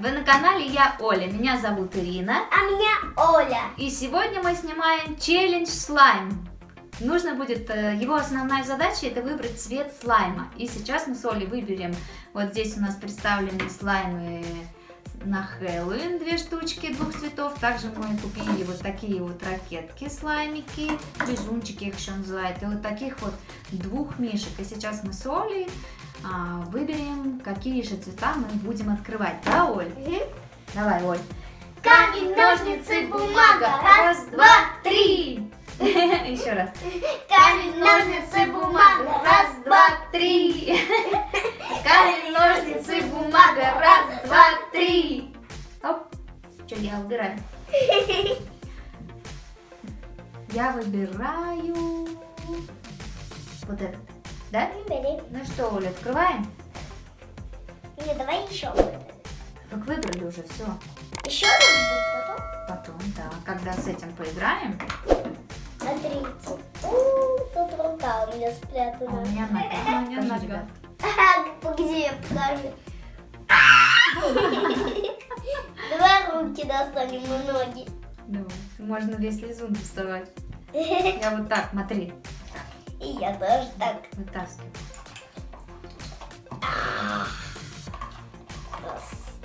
Вы на канале Я Оля, меня зовут Ирина. А меня Оля. И сегодня мы снимаем челлендж слайм. Нужно будет, э, его основная задача это выбрать цвет слайма. И сейчас мы с Олей выберем, вот здесь у нас представлены слаймы на Хэллоуин, две штучки двух цветов. Также мы купили вот такие вот ракетки, слаймики, лизунчики их еще называют. И вот таких вот двух мишек. И сейчас мы с Олей а, выберем, какие же цвета мы будем открывать. Да, Оль? Угу. Давай, Оль. Камень, ножницы, бумага. Раз, два, три. Еще раз. Камень, ножницы, бумага. Раз, два, три. Камень, ножницы, бумага. Раз, два, три. Оп. Что я убираю? Я выбираю вот этот. Да? Ну что, Оля, открываем? Не, давай еще. Как выбрали уже, все. Еще раз потом. Потом, да. Когда с этим поиграем. Смотрите. У, тут рука у меня А спрятана. у меня нога. У меня нога. Ага, где? Покажи. Давай руки достанем и ноги. Давай. Можно весь лизун доставать. Я вот так, смотри. Я тоже так. Вытаскиваю.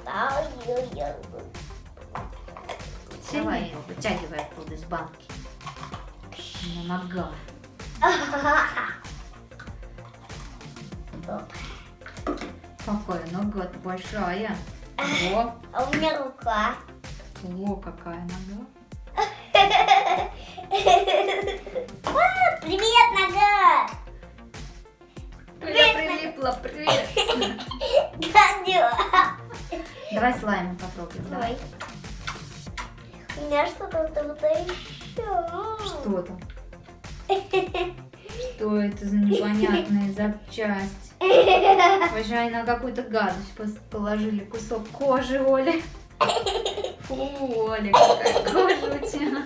Ставлю я. Давай его, вытягивай оттуда из банки. Меня нога. Какая нога большая. О, А у меня рука. о, какая нога. Привет! Я прилипла, привет. Давай слаймы попробуем. Давай. У меня что-то тут еще. Что там? Что это за непонятная запчасть? Пожалуй, на какую-то гадость положили кусок кожи, Оля. Фу, Оля, какая кожа у тебя.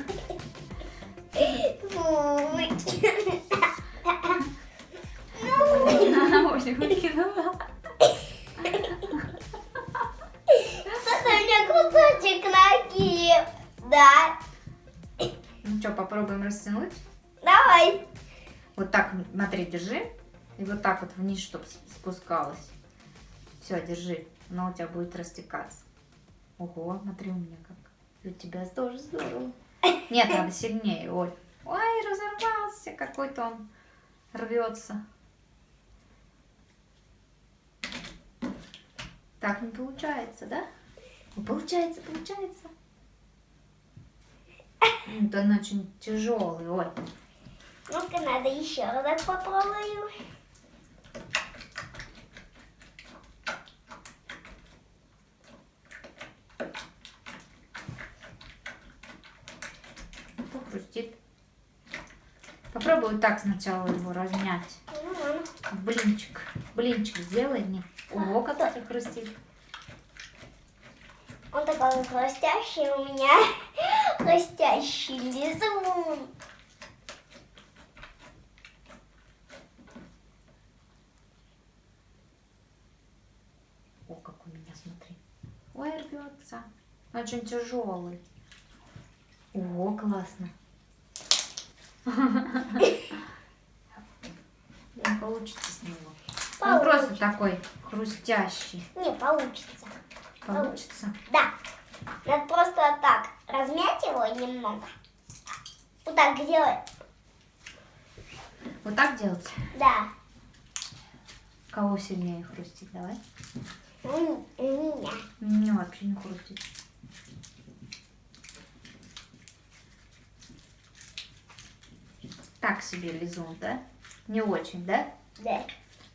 Фу. Оля выкинула. Что-то у меня кусочек ноги. Да. Ну что, попробуем растянуть? Давай. Вот так, смотри, держи. И вот так вот вниз, чтобы спускалось. Все, держи. Оно у тебя будет растекаться. Ого, смотри у меня как. И у тебя тоже здорово. Нет, надо сильнее, Оль. Ой, разорвался. Какой-то он рвется. Так не получается, да? Ну, получается, получается. М, Да он очень тяжелый, Оль. Ну-ка, надо еще разок попробую. Похрустит. Попробуй вот так сначала его размять. М, Блинчик. Блинчик сделай мне. Ого, как это хрустит. Он такой хрустящий у меня. Хрустящий лизун. О, как у меня, смотри. Ой, рвется. Очень тяжелый. О, классно. Не получится с него. Он просто такой хрустящий. Не, получится. Получится? Да. Надо просто вот так размять его немного. Вот так сделать. Вот так делать? Да. Кого сильнее хрустит? Давай. М, Меня. Мне вообще не хрустит. Так себе лизун, да? Не очень, да? Да.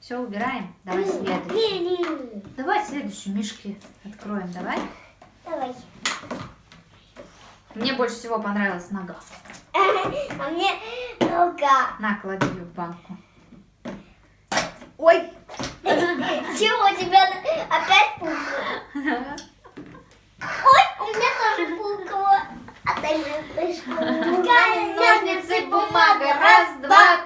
Все, убираем. Давай следующий. Давай следующие мишки откроем, давай. Давай. Мне больше всего понравилась нога. А мне рука. На, клади ее в банку. Ой. Чего у тебя опять пукало? Ой, у меня тоже пукало. А ты пришла. Камень, ножницы, бумага. Раз, два,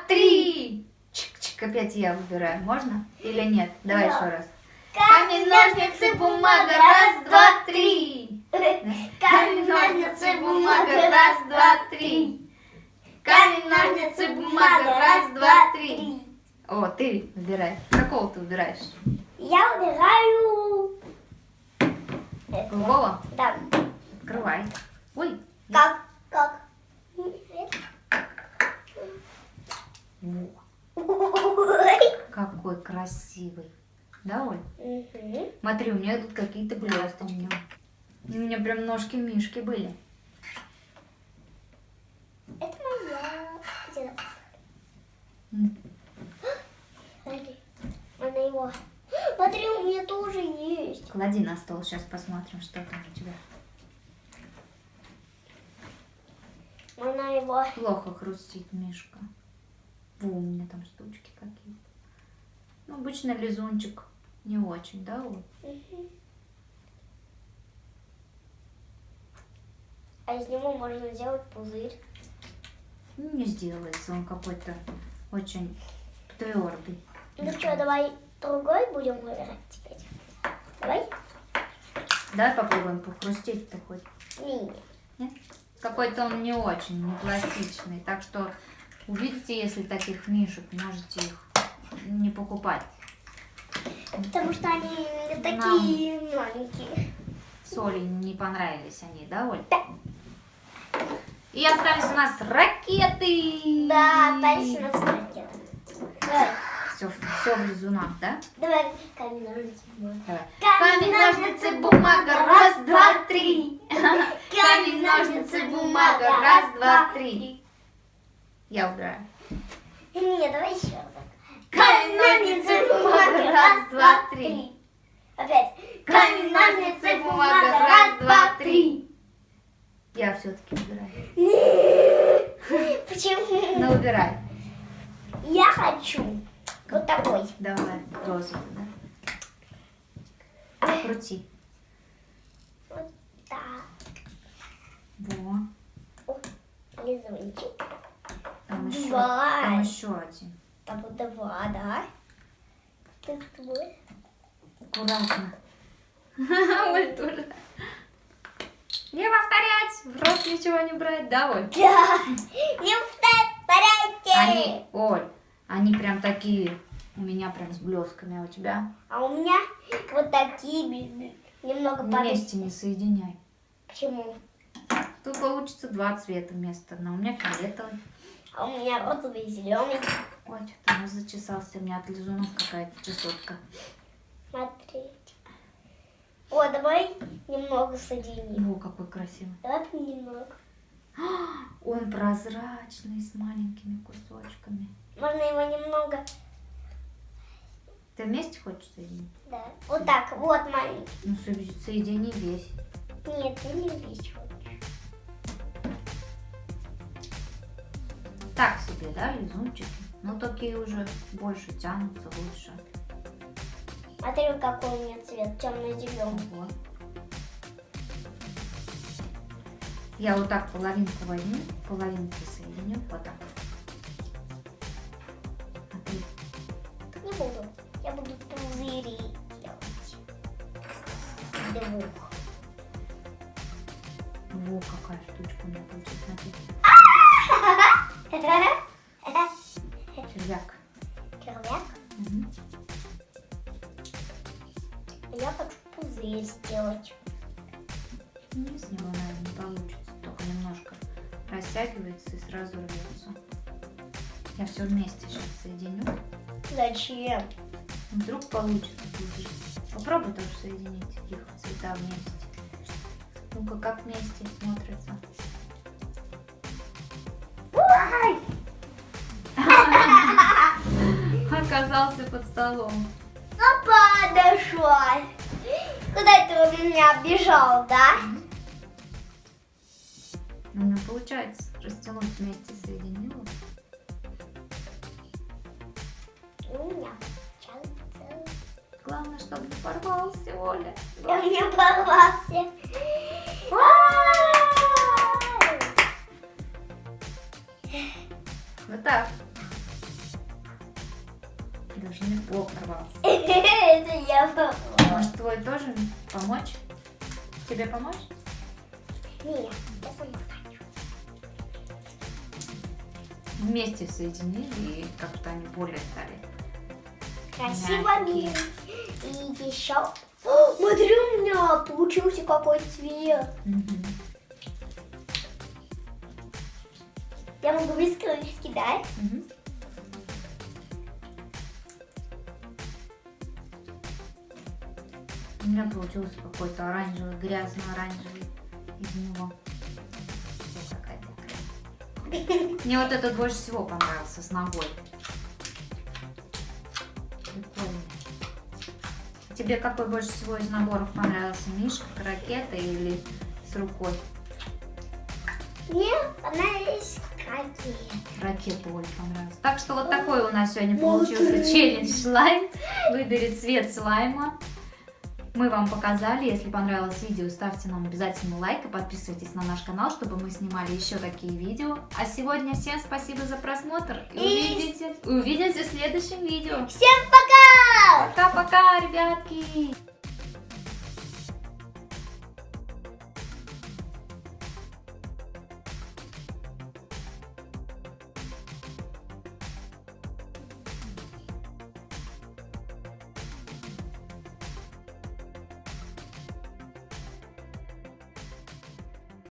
Чик-чик, опять я выбираю. Можно или нет? Давай Да. еще раз. Камень, ножницы, бумага, раз, два, три. Камень, ножницы, бумага, раз, два, три. Камень, ножницы, бумага, раз, два, три. О, ты выбирай. Какого ты выбираешь? Я это. Голубого? Да. Открывай. Ой. Как? Как? Во. Какой красивый. Да, Оль? Мгм. Смотри, у меня тут какие-то блесты в нем. У меня прям ножки-мишки были. Это моя. М. Смотри. Она его. Смотри, у меня тоже есть. Клади на стол, сейчас посмотрим, что там у тебя. Она его. Плохо хрустит мишка. Во, у меня там штучки какие-то. Ну, обычно лизунчик не очень, да? Мгм. А из него можно сделать пузырь. Ну, Не сделается, он какой-то очень твердый. Ну что, давай другой будем выбирать теперь. Давай. Давай попробуем похрустеть-то хоть. Не. Нет? Какой-то он не очень, не пластичный. Так что увидите, если таких мишек, можете их не покупать. Потому что они такие маленькие. Соли не понравились они, да, Оль? Да. И остались у нас ракеты. Да, остались у нас ракеты. Давай. Все, все в лизунах, да? Давай камень, ножницы, бумага. Давай. Камень, ножницы, бумага, раз, два, три. Камень, ножницы, бумага, раз, два, три. Я убираю. Не, давай еще раз. Камень, ножницы, бумага, раз, два, три. Опять. Камень, ножницы, бумага, раз, два, три. Я все-таки убираю. Почему? Ну, убирай. Я хочу вот такой. Давай, розовый, да? Крути. Вот так. Во. Лизунчик. Там еще, там еще один. Там вот два, да? Ты твой. Аккуратно. Оль тоже. Не повторять, в рот ничего не брать, да, Оль? Да. Не повторяйте. Они, Оль, они прям такие, у меня прям с блесками, а у тебя А у меня вот такие немного падают. вместе не соединяй. Почему? Тут получится два цвета вместо одного. У меня фиолетовый. А у меня розовый и зеленый. Ой, что-то нос зачесался, у меня от лизунов какая-то чесотка. Смотрите. О, давай немного соединим. О, какой красивый. Давай немного. Он прозрачный, с маленькими кусочками. Можно его немного. Ты вместе хочешь соединить? Да. Вот так. Вот маленький. Ну, со- соедини весь. Нет, ты не весь Так себе, да, лизунчики? Ну, такие уже больше тянутся, лучше. Смотри, какой у меня цвет. Темно-зеленый. Вот. Я вот так половинку возьму, половинки соединю, вот так. Смотри. Не буду. Я буду пузыри делать. Двух. Во, какая штучка у меня получилась. Смотри. Червяк. Червяк. Мгм. Я хочу пузырь сделать. Ну, с него, наверное, не получится. Только немножко растягивается и сразу рвется. Я все вместе сейчас соединю. Зачем? Вдруг получится пузырь. Попробуй тоже соединить их цвета вместе. Ну-ка, как вместе смотрится. Оказался под столом. Ну, подошла. Куда ты у меня бежал, да? У меня получается растянуть вместе соединила. У меня. Главное, чтобы не порвался, Оля. У меня порвался. Вот так. Плохо порвался. Это я попала. Может, твой тоже помочь? Тебе помочь? Нет, я сама хочу. Вместе соединили и как-то они более стали. Красиво, милый. И еще... О, Смотри, у меня получился какой цвет. Мгм. Я могу без крышки, да? Мгм. У меня получился какой-то оранжевый, грязно-оранжевый из него. Мне вот этот больше всего понравился с ногой. Прикольно. Тебе какой больше всего из наборов понравился? Мишка, ракета или с рукой? Мне понравились какие. Ракета Оле понравилась. Так что вот такой у нас сегодня получился челлендж слайм. Выбери цвет слайма. Мы вам показали. Если понравилось видео, ставьте нам обязательно лайк и подписывайтесь на наш канал, чтобы мы снимали еще такие видео. А сегодня всем спасибо за просмотр. И И- увидите, увидимся в следующем видео. Всем пока! Пока-пока, ребятки!